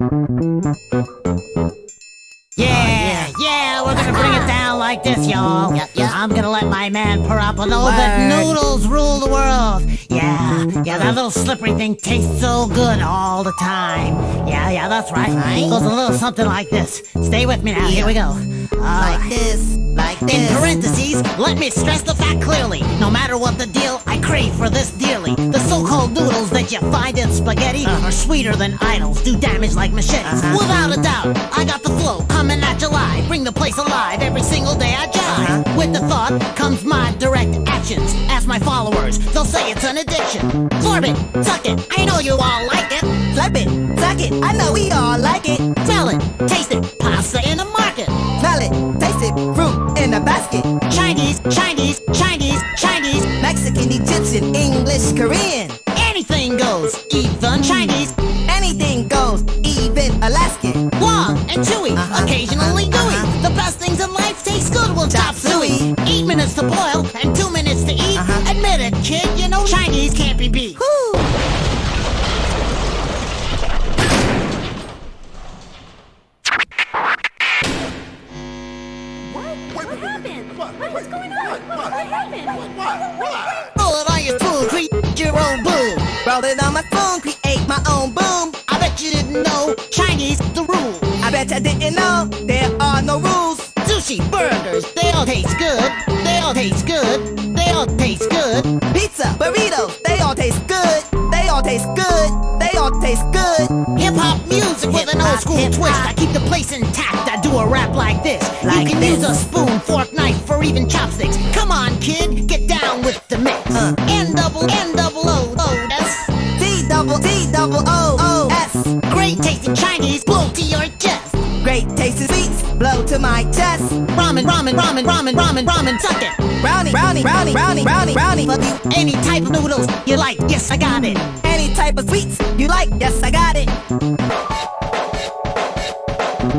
Yeah, yeah, we're gonna bring it down like this, y'all. Yeah, yeah. I'm gonna let my man Word. that noodles rule the world. Yeah, yeah, that little slippery thing tastes so good all the time. Yeah, yeah, that's right. Right. Goes a little something like this. Stay with me now. Here we go. Uh, Like this, like this. in parentheses, let me stress the fact clearly. No matter what the deal, I crave for this dearly. The so-called noodles that you find in spaghetti are sweeter than idols, do damage like machetes. Uh-huh. Without a doubt, I got the flow coming at July. Bring the place alive every single day I jive. Uh-huh. With the thought comes my direct actions. Ask my followers, they'll say it's an addiction. Florb it, suck it, I know you all like it. Slurp it, suck it. I know we all like it. Korean. Anything goes, even Chinese, Anything goes, even Alaskan. long and chewy, Uh-huh, occasionally uh-huh, gooey. uh-huh. The best things in life taste good, will chop Chop suey. suey. Eight minutes to boil and two minutes to eat. Uh-huh. Admit it, kid, you know Chinese can't be beat. Whew. What? What happened? What? What's going on? What happened? Roll it It on my phone, create my own boom. I bet you didn't know Chinese the rule. I bet I didn't know there are no rules. Sushi, burgers, they all taste good. They all taste good. They all taste good. Pizza, burritos, they all taste good. They all taste good. They all taste good. Hip hop music with an old school twist. I keep the place intact. I do a rap like this. Like you can this. use a spoon, fork, knife, or even chopsticks. Come on, kid, get down with the mix. Uh. N double N double O O S. T double O O S. Great tasting Chinese, blow to your chest. Great tasting sweets blow to my chest. Ramen, ramen, ramen, ramen, ramen, ramen, suck it. Brownie, brownie, brownie, brownie, brownie, brownie. Fuck you. Any type of noodles you like, yes, I got it. Any type of sweets you like, yes, I got it.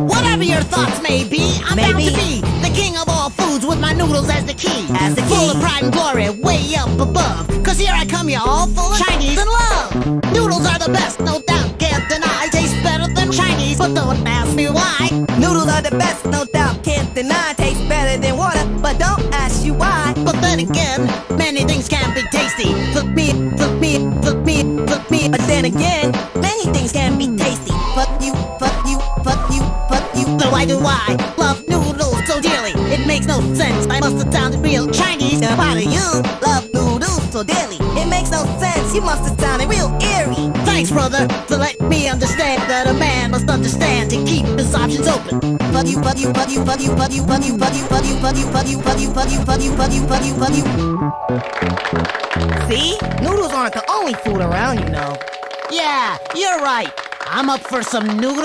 Whatever your thoughts may be, I'm bound to be the king of all foods with my noodles as the key. As the Full of pride and glory, way up above. Cause here I come, y'all, full of Chinese the best, no doubt, can't deny. Taste better than Chinese, but don't ask me why. Noodles are the best, no doubt, can't deny. Taste better than water, but don't ask you why. But then again, many things can be tasty. Fuck me, fuck me, fuck me, fuck me. But then again, many things can be tasty. Fuck you, fuck you, fuck you, fuck you. So why do I love noodles so dearly? It makes no sense. I must have sounded real Chinese. Why do you love noodles so dearly? It makes no sense. You must have sounded real brother, for letting me understand that a man must understand to keep his options open. Fuck you, fuck you, fuck you, fuck you, fuck you, fuck you, fuck you, fuck you, fuck you, fuck you, fuck you, fuck you, fuck you, fuck you, fuck you, fuck you. See? Noodles aren't the only food around, you know. Yeah, you're right. I'm up for some noodles.